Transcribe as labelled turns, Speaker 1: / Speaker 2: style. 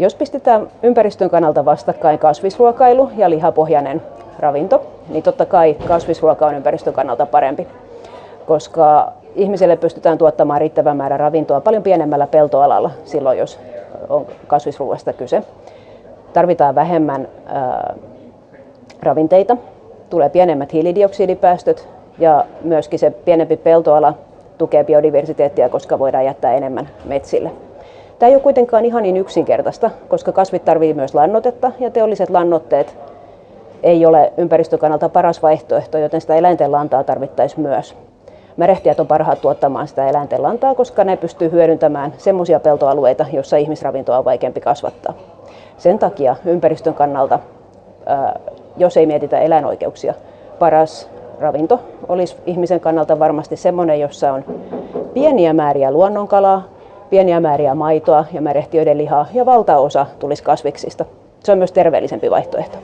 Speaker 1: Jos pistetään ympäristön kannalta vastakkain kasvisruokailu ja lihapohjainen ravinto, niin totta kai kasvisruoka on ympäristön kannalta parempi, koska ihmiselle pystytään tuottamaan riittävän määrä ravintoa paljon pienemmällä peltoalalla silloin, jos on kasvisruoasta kyse. Tarvitaan vähemmän ää, ravinteita, tulee pienemmät hiilidioksidipäästöt ja myöskin se pienempi peltoala tukee biodiversiteettiä, koska voidaan jättää enemmän metsille. Tämä ei ole kuitenkaan ihan niin yksinkertaista, koska kasvit tarvitsevat myös lannotetta ja teolliset lannotteet ei ole ympäristön kannalta paras vaihtoehto, joten sitä eläinten lantaa tarvittaisiin myös. Märehtijät on parhaat tuottamaan sitä eläinten lantaa, koska ne pystyy hyödyntämään semmoisia peltoalueita, joissa ihmisravintoa on vaikeampi kasvattaa. Sen takia ympäristön kannalta, jos ei mietitä eläinoikeuksia, paras ravinto olisi ihmisen kannalta varmasti semmoinen, jossa on pieniä määriä luonnonkalaa, pieniä määriä maitoa ja märehtiöiden lihaa ja valtaosa tulisi kasviksista. Se on myös terveellisempi vaihtoehto.